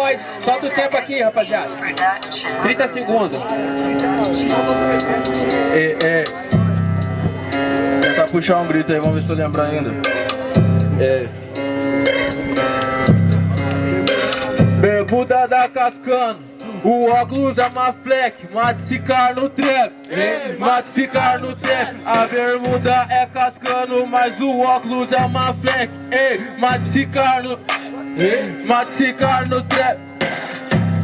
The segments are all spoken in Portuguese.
voz. Solta o tempo aqui, rapaziada. 30 segundos. É, é. Tentar puxar um grito aí, vamos ver se eu lembro ainda. É. Bermuda da Cascano. O óculos é uma fleck, mate ficar no trap, mate ficar no trap. A bermuda é cascando, mas o óculos é uma fleck, ei, mate ficar no, mate ficar no trap.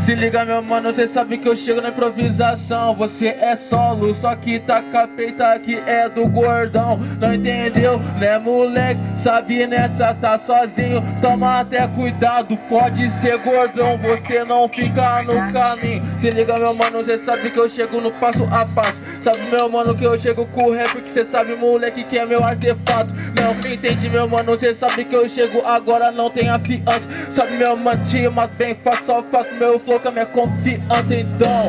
Se liga meu mano, cê sabe que eu chego na improvisação. Você é solo, só que tá capeta que é do gordão. Não entendeu, né moleque? Sabe nessa tá sozinho. Toma até cuidado, pode ser gordão. Você não fica no caminho. Se liga meu mano, cê sabe que eu chego no passo a passo. Sabe meu mano que eu chego com o rap Que cê sabe moleque que é meu artefato. Não me entende meu mano, cê sabe que eu chego agora não tem afiança Sabe meu mano, mas bem fácil, só faço meu flow com a minha confiança então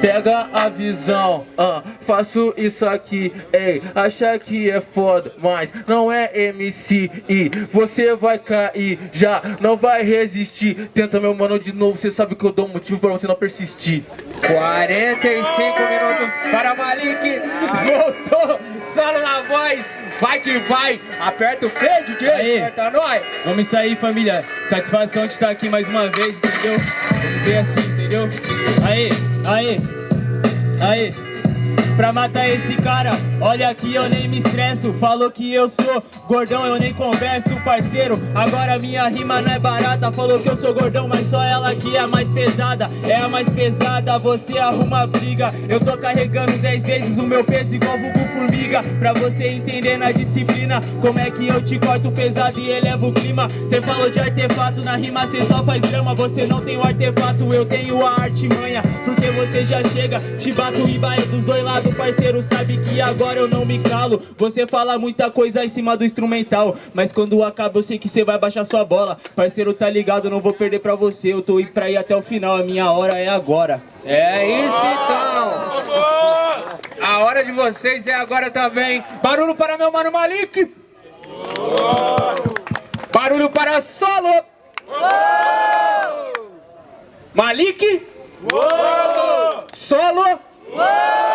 Pega a visão, uh, faço isso aqui, ei, acha que é foda, mas não é MC e você vai cair, já não vai resistir. Tenta meu mano de novo, você sabe que eu dou motivo pra você não persistir. 45 minutos para Malik, voltou, solo na voz, vai que vai, aperta o play, DJ, Aí. aperta nós. Vamos aí, família. Satisfação de estar aqui mais uma vez, entendeu? Bem assim, entendeu? Aí, aí, aí. Pra matar esse cara, olha aqui eu nem me estresso. Falou que eu sou gordão, eu nem converso, parceiro. Agora minha rima não é barata. Falou que eu sou gordão, mas só ela que é a mais pesada. É a mais pesada, você arruma briga. Eu tô carregando 10 vezes o meu peso igual vulgo formiga. Pra você entender na disciplina Como é que eu te corto pesado e elevo o clima. Cê falou de artefato, na rima cê só faz drama. Você não tem o artefato, eu tenho a artimanha. Porque você já chega, te bato e vai dos dois lados Parceiro, sabe que agora eu não me calo Você fala muita coisa em cima do instrumental Mas quando acaba eu sei que cê vai baixar sua bola Parceiro, tá ligado, não vou perder pra você Eu tô indo pra ir até o final, a minha hora é agora É isso então. A hora de vocês é agora também. Barulho para meu mano Malik. Barulho para solo. Malik. Solo. 1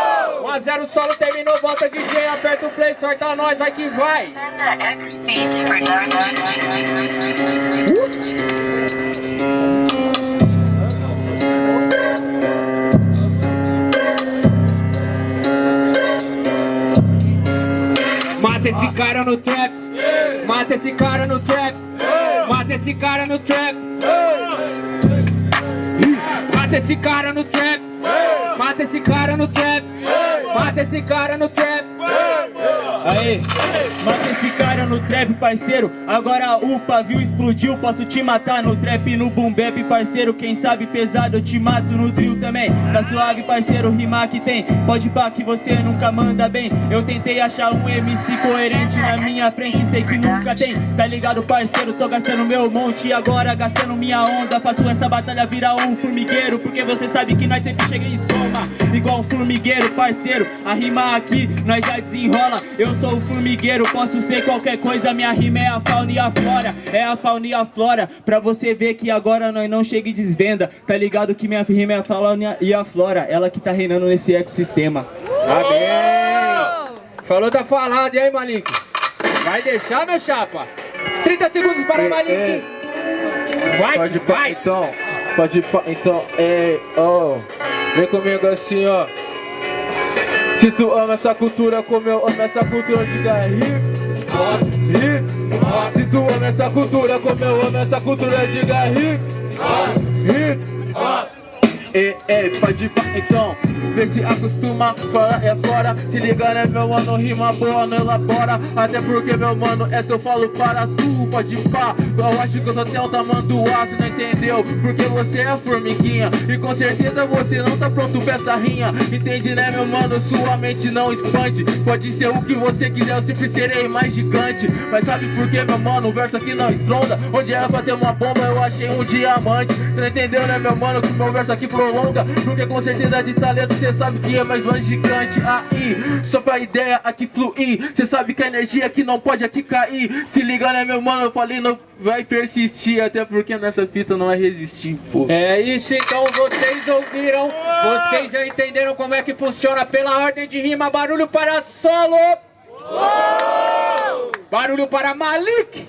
a 0 solo terminou, bota DJ, aperta o play, sorta nós, vai que vai. Mata esse cara no trap. Mata esse cara no trap. Mata esse cara no trap. Mata esse cara no trap. Mata esse cara no trap. Mata esse cara no trap. Aí, mata esse cara trap, parceiro. Agora o pavio explodiu, posso te matar no trap no boom bap, parceiro. Quem sabe pesado eu te mato no drill também. Tá suave, parceiro, rimar que tem. Pode pá que você nunca manda bem. Eu tentei achar um MC coerente na minha frente Sei que nunca tem, tá ligado, parceiro? Tô gastando meu monte. Agora gastando minha onda Faço essa batalha virar um formigueiro. Porque você sabe que nós sempre chega em soma. Igual um formigueiro, parceiro. A rima aqui, nós já desenrola. Eu sou o formigueiro, posso ser qualquer coisa Minha rima é a fauna e a flora É a fauna e a flora Pra você ver que agora nós não chega e desvenda Tá ligado que minha rima é a fauna e a flora Ela que tá reinando nesse ecossistema Amém. Falou, tá falado. E aí, Malik? Vai deixar, meu chapa? 30 segundos para o Malik. Vai, Pode vai. então, pode então, ei, oh, vem comigo assim, ó. Se tu ama essa cultura como eu amo essa cultura, diga hip hop, hip hop. Ama essa cultura como eu amo essa cultura, hip hop. Ei, ei, pode pá, então, vê se acostuma, fora é fora. Se liga né meu mano, rima boa não elabora. Até porque meu mano, essa eu falo para tu, pode pá. Eu acho que eu só tenho o tamanho do aço, não entendeu? Porque você é formiguinha E com certeza você não tá pronto pra essa rinha. Entende né meu mano, sua mente não expande. Pode ser o que você quiser, eu sempre serei mais gigante. Mas sabe por que meu mano, o verso aqui não estronda. Onde era pra ter uma bomba, eu achei um diamante. Não entendeu né meu mano, que meu verso aqui prolonga Porque com certeza de talento cê sabe que é mais mais gigante Aí, só pra ideia aqui fluir Cê sabe que a energia aqui não pode aqui cair Se liga né meu mano, eu falei não vai persistir Até porque nessa pista não é resistir, pô É isso, então vocês ouviram, vocês já entenderam como é que funciona pela ordem de rima. Barulho para solo. Barulho para Malik.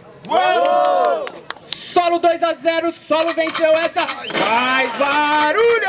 Solo 2 a 0, solo venceu essa. Mais barulho!